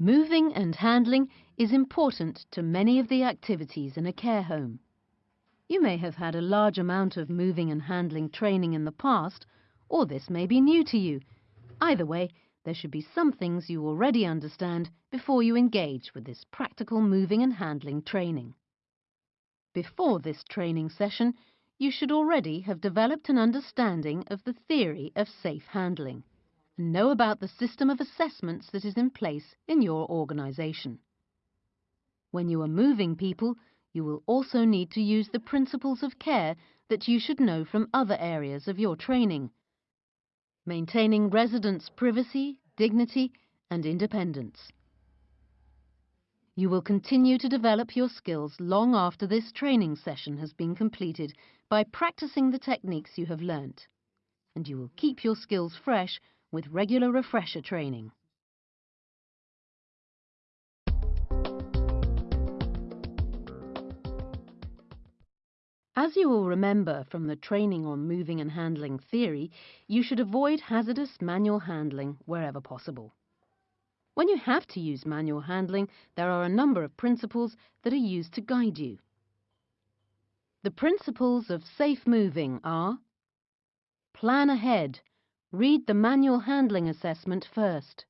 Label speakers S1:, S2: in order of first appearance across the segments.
S1: Moving and handling is important to many of the activities in a care home. You may have had a large amount of moving and handling training in the past, or this may be new to you. Either way, there should be some things you already understand before you engage with this practical moving and handling training. Before this training session, you should already have developed an understanding of the theory of safe handling and know about the system of assessments that is in place in your organisation. When you are moving people, you will also need to use the principles of care that you should know from other areas of your training. Maintaining residents' privacy, dignity and independence. You will continue to develop your skills long after this training session has been completed by practicing the techniques you have learnt. And you will keep your skills fresh with regular refresher training. As you will remember from the training on moving and handling theory, you should avoid hazardous manual handling wherever possible. When you have to use manual handling, there are a number of principles that are used to guide you. The principles of safe moving are Plan ahead Read the manual handling assessment first.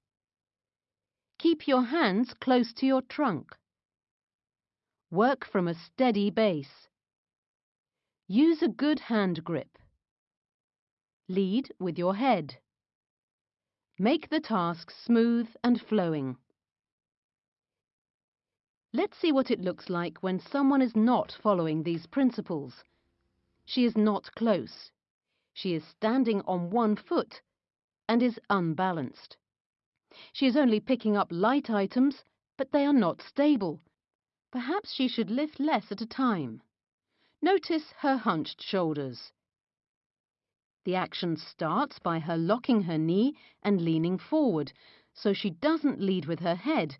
S1: Keep your hands close to your trunk. Work from a steady base. Use a good hand grip. Lead with your head. Make the task smooth and flowing. Let's see what it looks like when someone is not following these principles. She is not close. She is standing on one foot and is unbalanced. She is only picking up light items, but they are not stable. Perhaps she should lift less at a time. Notice her hunched shoulders. The action starts by her locking her knee and leaning forward, so she doesn't lead with her head,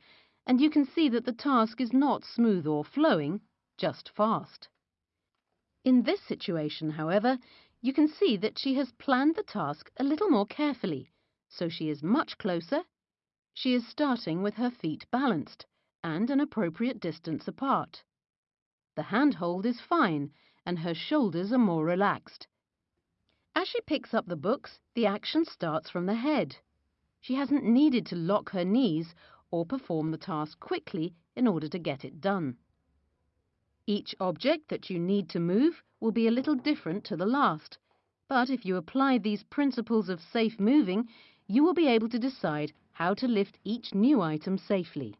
S1: and you can see that the task is not smooth or flowing, just fast. In this situation, however, you can see that she has planned the task a little more carefully, so she is much closer. She is starting with her feet balanced and an appropriate distance apart. The handhold is fine and her shoulders are more relaxed. As she picks up the books, the action starts from the head. She hasn't needed to lock her knees or perform the task quickly in order to get it done. Each object that you need to move will be a little different to the last, but if you apply these principles of safe moving, you will be able to decide how to lift each new item safely.